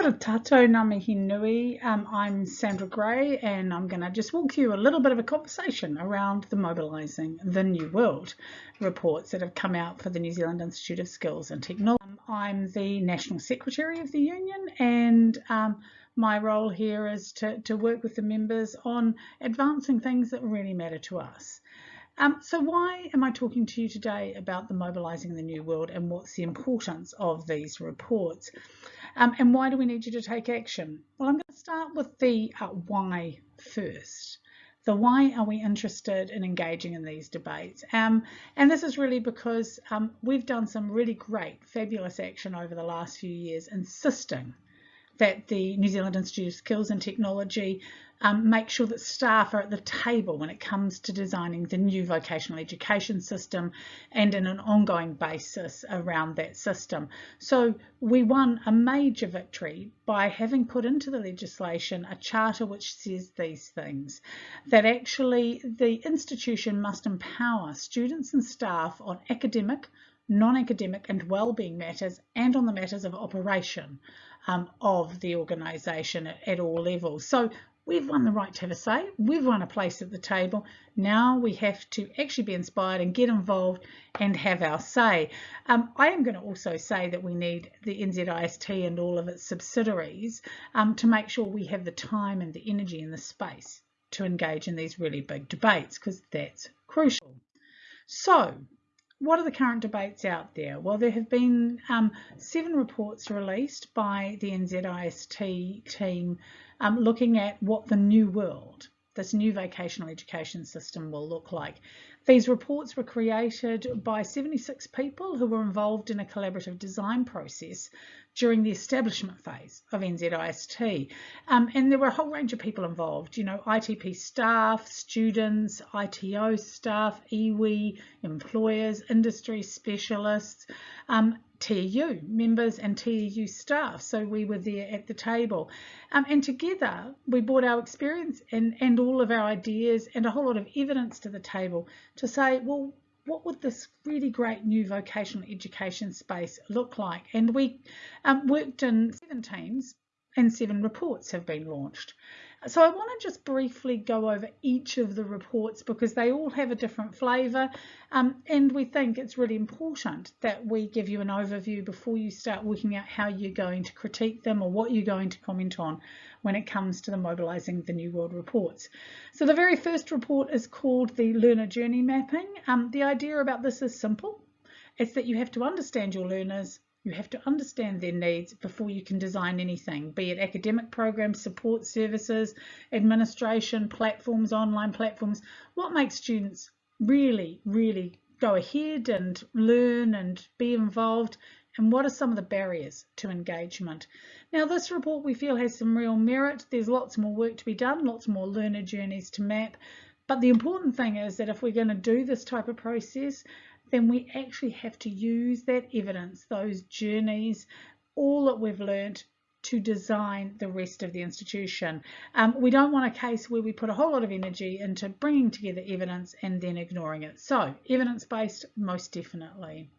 Kia tato ngā nui. Um, I'm Sandra Grey and I'm going to just walk you a little bit of a conversation around the Mobilising the New World reports that have come out for the New Zealand Institute of Skills and Technology. Um, I'm the National Secretary of the Union and um, my role here is to, to work with the members on advancing things that really matter to us. Um, so why am I talking to you today about the Mobilising the New World and what's the importance of these reports? Um, and why do we need you to take action? Well, I'm going to start with the uh, why first. The why are we interested in engaging in these debates? Um, and this is really because um, we've done some really great, fabulous action over the last few years insisting that the New Zealand Institute of Skills and Technology um, make sure that staff are at the table when it comes to designing the new vocational education system and in an ongoing basis around that system. So we won a major victory by having put into the legislation a charter which says these things, that actually the institution must empower students and staff on academic, non-academic and well-being matters and on the matters of operation um, of the organisation at, at all levels. So We've won the right to have a say. We've won a place at the table. Now we have to actually be inspired and get involved and have our say. Um, I am going to also say that we need the NZIST and all of its subsidiaries um, to make sure we have the time and the energy and the space to engage in these really big debates because that's crucial. So what are the current debates out there? Well, there have been um, seven reports released by the NZIST team um, looking at what the new world, this new vocational education system will look like. These reports were created by 76 people who were involved in a collaborative design process during the establishment phase of NZIST. Um, and there were a whole range of people involved, you know, ITP staff, students, ITO staff, iwi, employers, industry specialists, um, TEU members and TEU staff. So we were there at the table. Um, and together we brought our experience and, and all of our ideas and a whole lot of evidence to the table to say, well, what would this really great new vocational education space look like? And we um, worked in seven teams and seven reports have been launched. So I want to just briefly go over each of the reports because they all have a different flavour um, and we think it's really important that we give you an overview before you start working out how you're going to critique them or what you're going to comment on when it comes to the mobilising the New World reports. So the very first report is called the Learner Journey Mapping. Um, the idea about this is simple. It's that you have to understand your learners, you have to understand their needs before you can design anything, be it academic programs, support services, administration, platforms, online platforms. What makes students really, really go ahead and learn and be involved and what are some of the barriers to engagement. Now this report we feel has some real merit. There's lots more work to be done, lots more learner journeys to map. But the important thing is that if we're going to do this type of process, then we actually have to use that evidence, those journeys, all that we've learned to design the rest of the institution. Um, we don't want a case where we put a whole lot of energy into bringing together evidence and then ignoring it. So evidence-based, most definitely.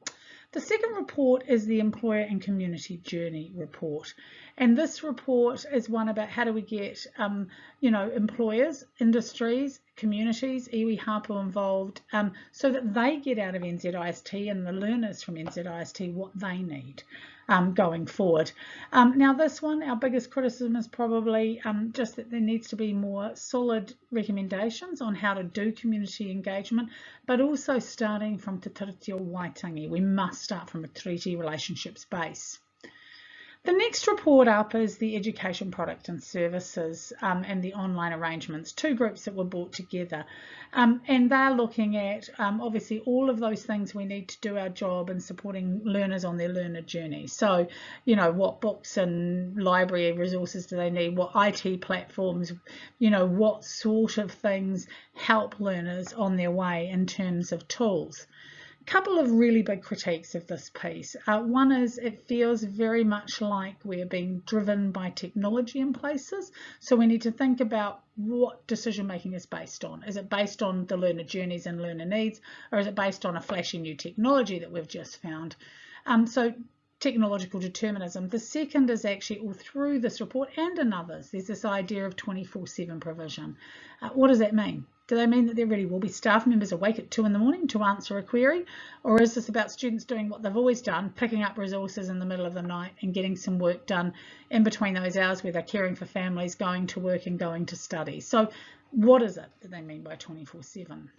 The second report is the Employer and Community Journey report. And this report is one about how do we get, um, you know, employers, industries, communities, iwi Hapu involved um, so that they get out of NZIST and the learners from NZIST what they need um, going forward. Um, now this one, our biggest criticism is probably um, just that there needs to be more solid recommendations on how to do community engagement, but also starting from Te Tiriti o Waitangi. We must start from a treaty relationships base. The next report up is the education product and services um, and the online arrangements, two groups that were brought together. Um, and they're looking at um, obviously all of those things we need to do our job in supporting learners on their learner journey. So, you know, what books and library resources do they need? What IT platforms, you know, what sort of things help learners on their way in terms of tools couple of really big critiques of this piece. Uh, one is it feels very much like we're being driven by technology in places. So we need to think about what decision making is based on. Is it based on the learner journeys and learner needs, or is it based on a flashy new technology that we've just found? Um, so technological determinism. The second is actually all through this report and in others, there's this idea of 24-7 provision. Uh, what does that mean? Do they mean that there really will be staff members awake at 2 in the morning to answer a query? Or is this about students doing what they've always done, picking up resources in the middle of the night and getting some work done in between those hours where they're caring for families, going to work and going to study? So what is it that they mean by 24-7?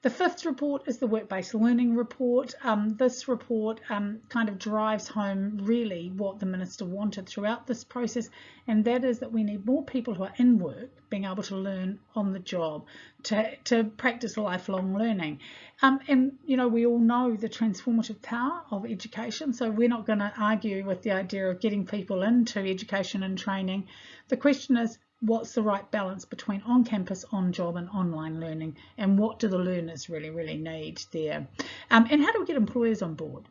The fifth report is the work-based learning report. Um, this report um, kind of drives home really what the Minister wanted throughout this process, and that is that we need more people who are in work being able to learn on the job, to, to practice lifelong learning. Um, and, you know, we all know the transformative power of education, so we're not going to argue with the idea of getting people into education and training. The question is, what's the right balance between on-campus, on-job and online learning and what do the learners really, really need there? Um, and how do we get employers on board?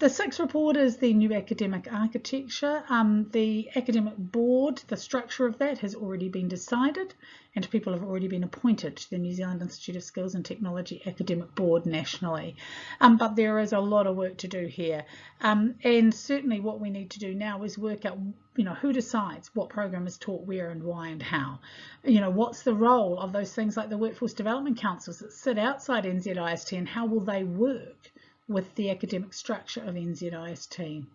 The sixth report is the new academic architecture. Um, the academic board, the structure of that has already been decided and people have already been appointed to the New Zealand Institute of Skills and Technology Academic Board nationally. Um, but there is a lot of work to do here. Um, and certainly what we need to do now is work out you know, who decides what program is taught where and why and how? You know, what's the role of those things like the Workforce Development Councils that sit outside NZIST and how will they work? With the academic structure of NZIST.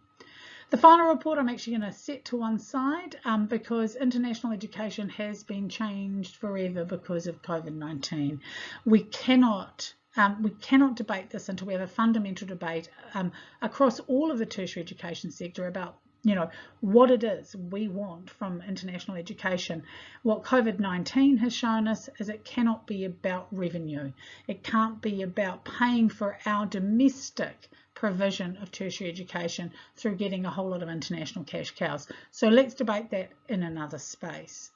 The final report I'm actually going to set to one side um, because international education has been changed forever because of COVID-19. We cannot um, we cannot debate this until we have a fundamental debate um, across all of the tertiary education sector about you know, what it is we want from international education. What COVID-19 has shown us is it cannot be about revenue. It can't be about paying for our domestic provision of tertiary education through getting a whole lot of international cash cows. So let's debate that in another space.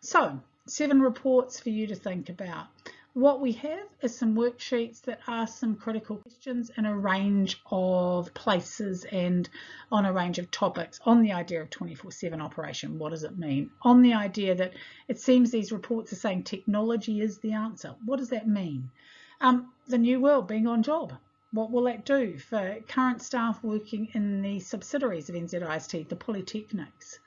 So seven reports for you to think about. What we have is some worksheets that ask some critical questions in a range of places and on a range of topics on the idea of 24-7 operation. What does it mean? On the idea that it seems these reports are saying technology is the answer. What does that mean? Um, the new world being on job. What will that do for current staff working in the subsidiaries of NZIST, the polytechnics?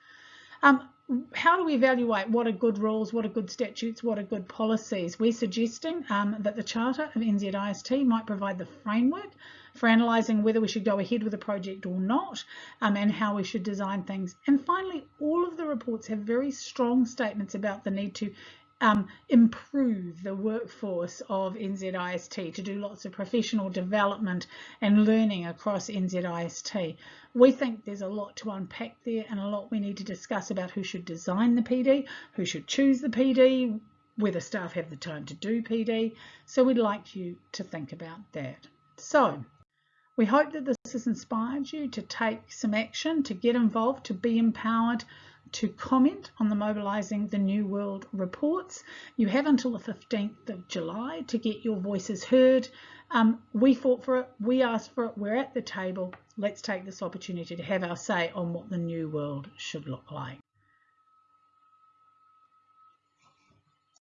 Um, how do we evaluate what are good rules, what are good statutes, what are good policies? We're suggesting um, that the Charter of NZIST might provide the framework for analysing whether we should go ahead with a project or not um, and how we should design things. And finally, all of the reports have very strong statements about the need to um, improve the workforce of NZIST, to do lots of professional development and learning across NZIST. We think there's a lot to unpack there and a lot we need to discuss about who should design the PD, who should choose the PD, whether staff have the time to do PD. So we'd like you to think about that. So we hope that this has inspired you to take some action, to get involved, to be empowered, to comment on the Mobilising the New World reports. You have until the 15th of July to get your voices heard. Um, we fought for it, we asked for it, we're at the table. Let's take this opportunity to have our say on what the new world should look like.